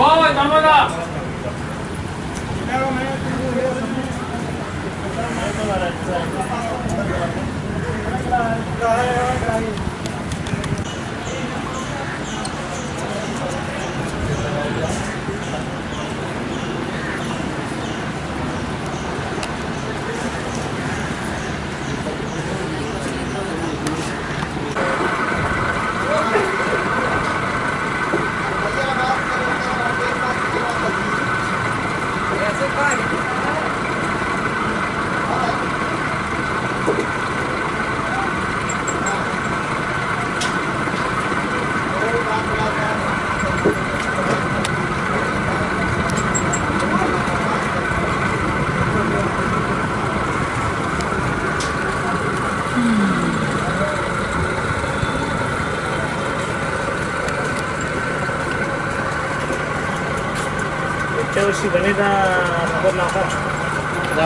おい、玉だ。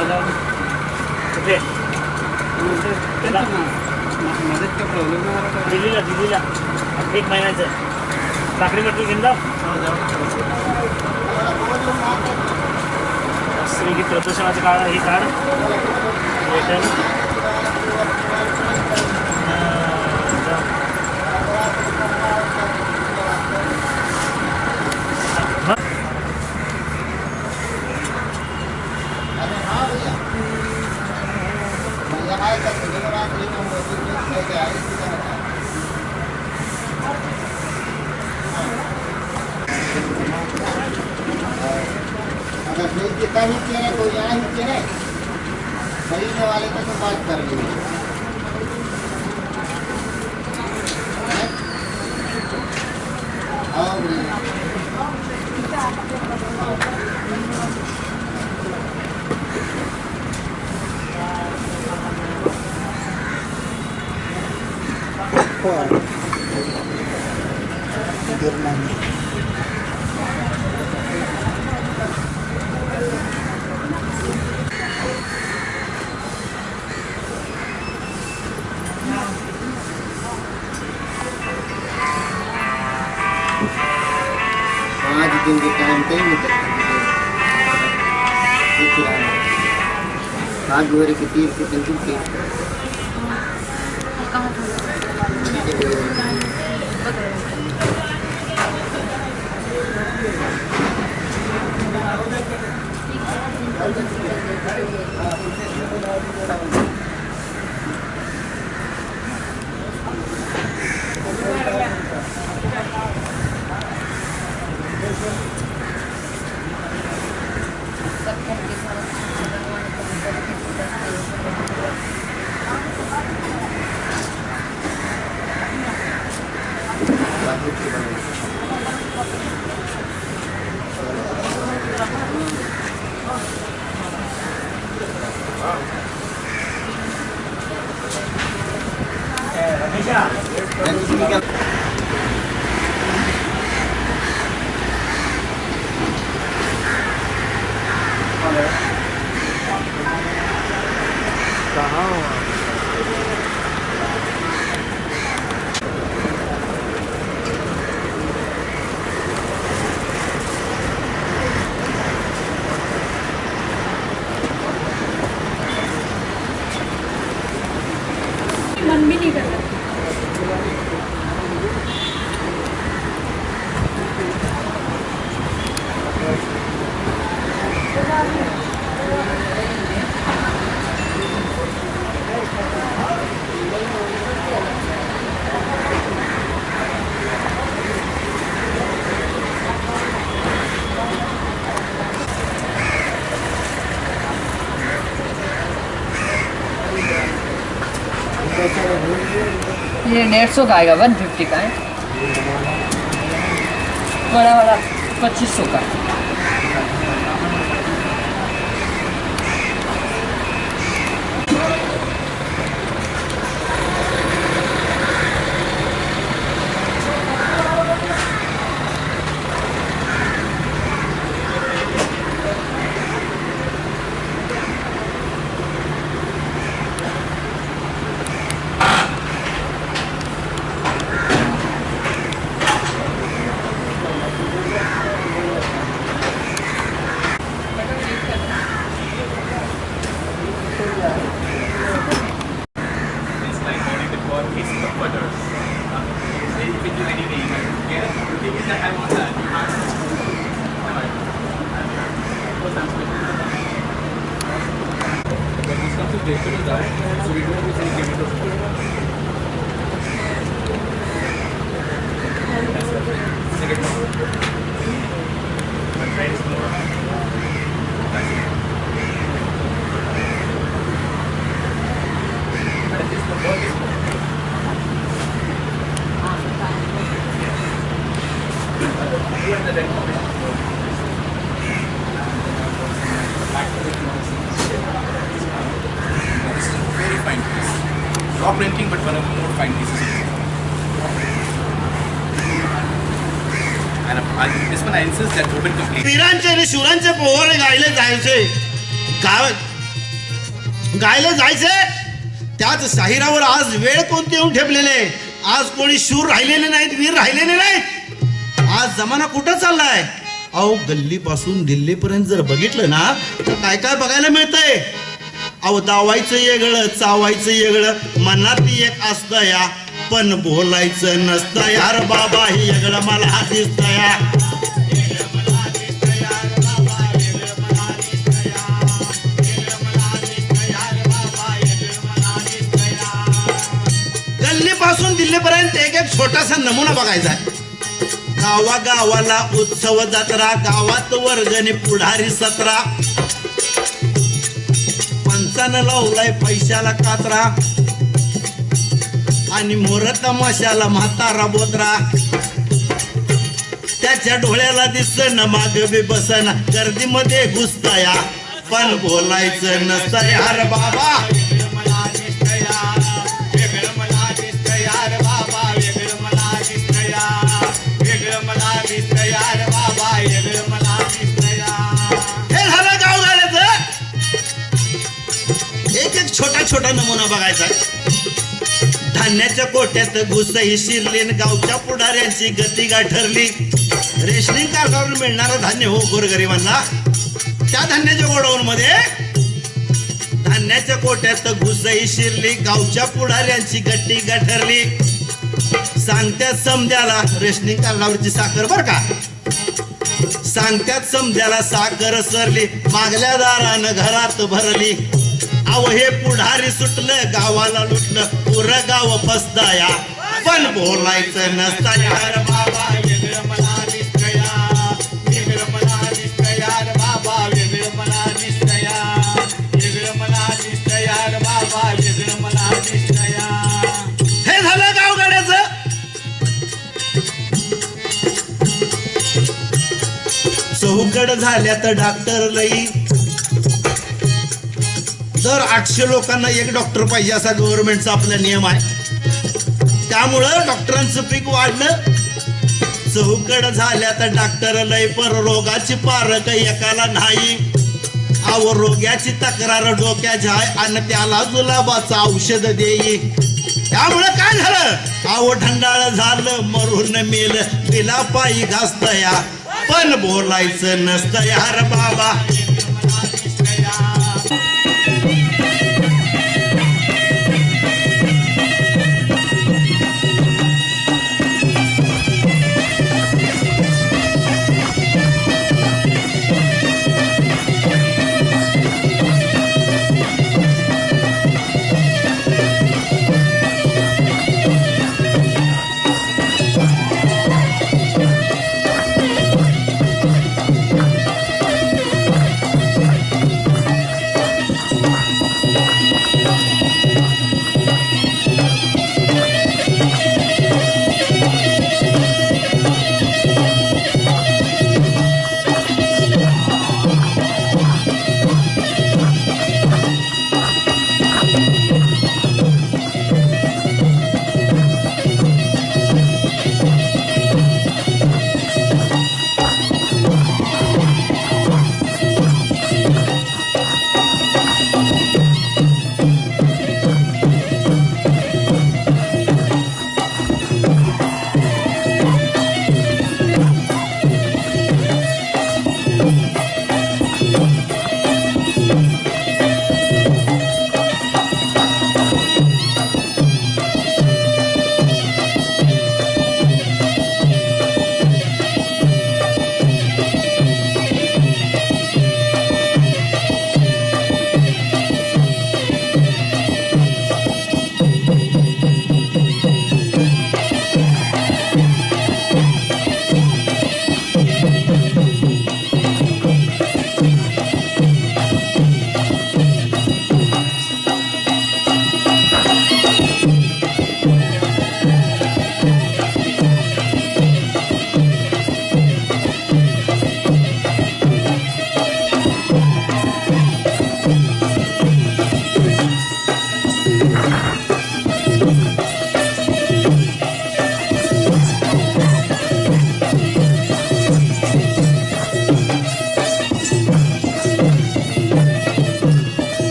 कुठे त्याला मध्येच काय प्रॉब्लेम नाही आला का? दिल्लीला दिल्लीला एक महिन्याचं साखरी म्हटलं घेऊन जाऊ श्री प्रदूषणाचं काढ हे काढ دس نہیں دیتا ہی کہہ کوئی یہاں ہی کہہ خریدنے والے تک بات کر لیں tinggi kelenteng itu itu ada lagu dari kecil ke tinggi ke یہ ڈیڑھ سو کا آئے گا ون ففٹی کا ہے بڑا والا پچیس سو کا शिवरांचे पोहरे गायले जायचे. गाव गायले जायचे? त्याच साहिरावर आज वेळ कोणते येऊन ठेपलेले आज कोणी शूर राहिलेले नाहीत वीर राहिलेले नाहीत? आज जमाना कुठं चाललाय? अहो गल्लीपासून दिल्लीपर्यंत जर बघितलं ना तर काय काय बघायला मिळतंय? अहो दावायचं येगळं चावायचं येगळं मनात एक असतं या. पण बोलायचं नसतं यार बाबा हे येगळं मला दिसतं या. गल्लीपासून दिल्लीपर्यंत एक एक छोटासा नमुना बघायचा आहे. गावागावाला उत्सव जत्रा गावात वर्गणी पुढारी सतरा. पंचानं लावलाय पैशाला कात्रा. आणि मोर तमाशाला म्हातारा बोत्रा त्याच्या डोळ्याला दिसन माग बी बसन. गर्दीमध्ये घुसताया. पण बोलायचं नसतं यार बाबा. हे झालं गावगाड्याचं एक एक छोटा छोटा नमुना बघायचा. धान्याच्या कोट्यात घुसही शिरली गावच्या पुढाऱ्यांची गती गाठरली रेशनिंग कार्डावर मिळणारं धान्य हो गोरगरिबांना. त्या धान्याच्या गोडाऊन मध्ये धान्याच्या कोट्यात घुसही शिरली गावच्या पुढाऱ्यांची गट्टी ठरली. सांगत्यात समद्याला रेशनिंग कार्डावरची साखर बर का? सांगत्यात समद्याला साखर सरली मागल्या दारानं घरात भरली. आव हे पुढारी सुटलं गावाला लुटलं पुर गाव फसताया पण बोलायचं नसता बाबा. चौकड झाल्या तर डॉक्टर लई दर आठशे लोकांना एक डॉक्टर पाहिजे असा गव्हर्नमेंटचा आपला नियम आहे. त्यामुळं डॉक्टरांचं पीक वाढलं. चौकड झाल्या तर डॉक्टर लय पर रोगाची पारक एकाला नाही. अव रोग्याची तक्रार डोक्याची आहे आणि त्याला जुलाबाचं औषध देई. त्यामुळं काय झालं? अव ढंडाळ झालं मरून मेल तिला पायी घासतया. पण बोलायचं नसतं यार बाबा.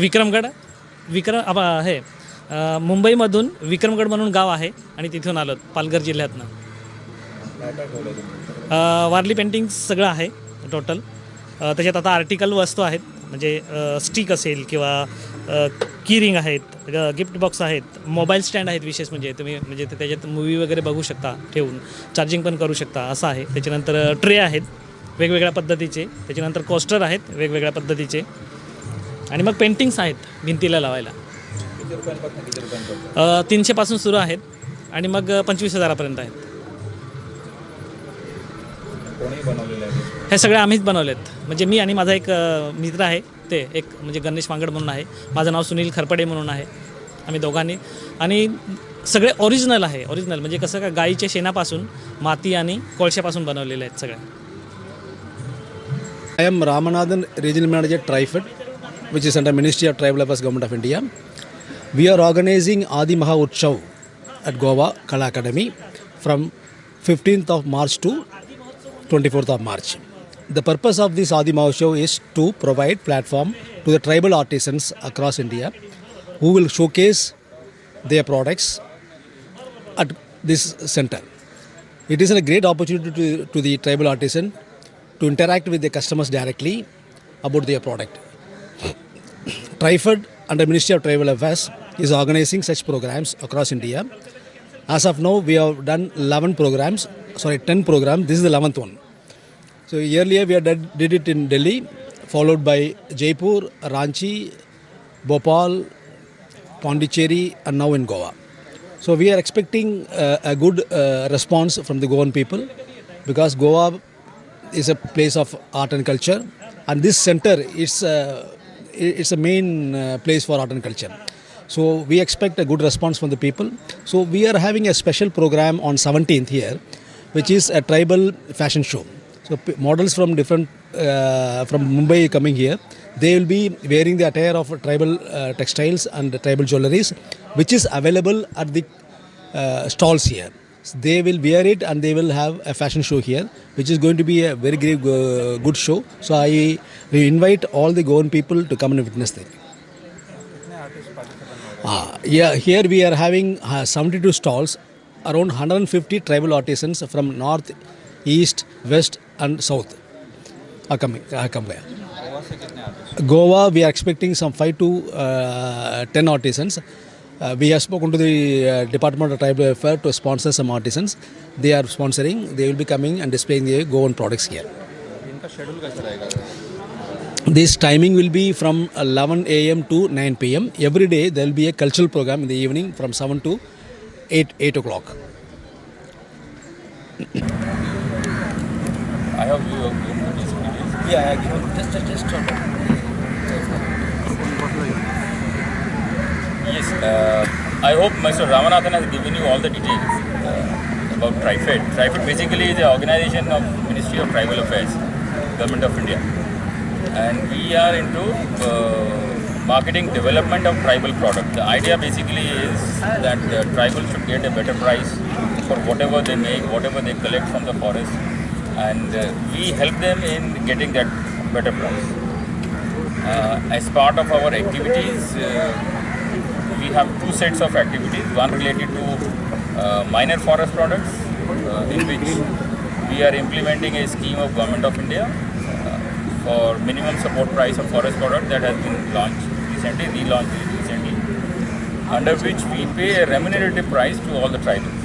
विक्रमगड विक्रम आप हे मुंबईमधून विक्रमगड म्हणून गाव आहे आणि तिथून आलो पालघर जिल्ह्यातनं. वारली पेंटिंग सगळं आहे टोटल त्याच्यात आता आर्टिकल वस्तू आहेत म्हणजे स्टिक असेल किंवा की रिंग आहेत गिफ्ट बॉक्स आहेत मोबाईल स्टँड आहेत विशेष म्हणजे तुम्ही म्हणजे ते त्याच्यात मूवी वगैरे बघू शकता ठेवून. चार्जिंग पण करू शकता असं आहे. त्याच्यानंतर ट्रे आहेत वेगवेगळ्या पद्धतीचे. त्याच्यानंतर कोस्टर आहेत वेगवेगळ्या पद्धतीचे. आणि मग पेंटिंग्स आहेत भिंतीला लावायला. तीनशेपासून सुरू आहेत आणि मग पंचवीस हजारापर्यंत आहेत. हे सगळे आम्हीच बनवलेत. म्हणजे मी आणि माझा एक मित्र आहे ते एक म्हणजे गणेश मांगड म्हणून आहे. माझं नाव सुनील खरपडे म्हणून आहे आम्ही दोघांनी. आणि सगळे ओरिजिनल आहे ओरिजिनल म्हणजे कसं का गाईच्या शेणापासून माती आणि कोळशापासून बनवलेले आहेत सगळ्या I am Ramanathan, Regional Manager, TriFed, which is under Ministry of Tribal Affairs, Government of India. We are organizing Adi Maha Utsav at Goa Kala Academy from 15th of March to 24th of March. The purpose of this Adi Mahotsav is to provide platform to the tribal artisans across India who will showcase their products at this center. It is a great opportunity to, to the tribal artisan to interact with the customers directly about their product. Trifed under Ministry of Tribal Affairs is organizing such programs across India. As of now, we have done 11 programs, sorry, 10 programs. This is the 11th one. So earlier we did, did it in Delhi, followed by Jaipur, Ranchi, Bhopal, Pondicherry, and now in Goa. So we are expecting uh, a good uh, response from the Goan people because Goa is a place of art and culture, and this center is uh, it's a main uh, place for art and culture. So we expect a good response from the people. So we are having a special program on 17th here, which is a tribal fashion show. So models from different uh, from Mumbai coming here, they will be wearing the attire of tribal uh, textiles and tribal jewelries, which is available at the uh, stalls here. They will wear it and they will have a fashion show here, which is going to be a very great, uh, good show. So I invite all the Goan people to come and witness that. Ah, yeah, here we are having uh, 72 stalls, around 150 tribal artisans from north, east, west, and south are coming. Are coming. Goa, we are expecting some 5 to uh, 10 artisans. Uh, we have spoken to the uh, Department of Tribal Affairs to sponsor some artisans. They are sponsoring. They will be coming and displaying their Goan products here. This timing will be from 11 a.m. to 9 p.m. Every day there will be a cultural program in the evening from 7 to 8, 8 o'clock. I have view of these videos. Yeah, just, just, just. Yes, uh, I hope Mr. Ramanathan has given you all the details uh, about TriFed. TriFed basically is the organization of Ministry of Tribal Affairs, Government of India. And we are into uh, marketing development of tribal product. The idea basically is that the tribal should get a better price for whatever they make, whatever they collect from the forest. And uh, we help them in getting that better price. Uh, as part of our activities, uh, we have two sets of activities. One related to uh, minor forest products, uh, in which we are implementing a scheme of Government of India uh, for minimum support price of forest product that has been launched recently, relaunched recently, under which we pay a remunerative price to all the tribals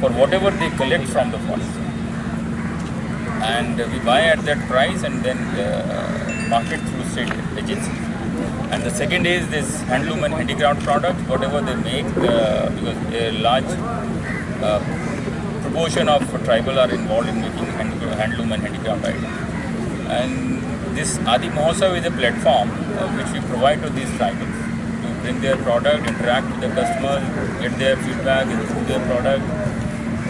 for whatever they collect from the forest. And we buy at that price and then uh, market through state agencies. And the second is this handloom and handicraft products, whatever they make, uh, because a large uh, proportion of tribal are involved in making hand, handloom and handicraft items. And this Adi Mahotsav is a platform uh, which we provide to these tribals to bring their product, interact with the customers, get their feedback into their product,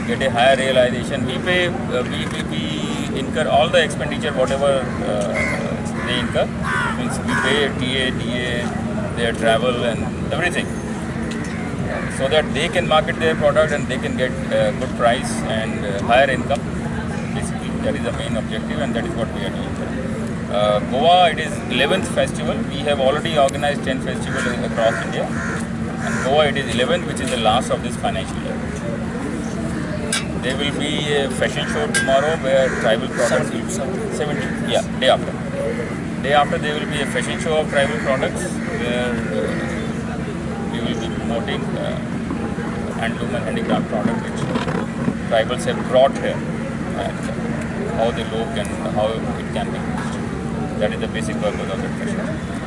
get a higher realization. We pay, uh, we, we, we incur all the expenditure, whatever incur. Means we pay TA, DA, their travel and everything. So that they can market their product and they can get uh, good price and uh, higher income. Basically, that is the main objective and that is what we are doing. Uh, Goa, it is 11th festival. We have already organized 10 festivals across India. And Goa, it is 11th, which is the last of this financial year. There will be a fashion show tomorrow where tribal products will be 17. Yeah, day after. Day after there will be a fashion show of tribal products where uh, we will be promoting uh, handloom and handicraft products which tribals have brought here and how they look and how it can be used. That is the basic purpose of the fashion. show.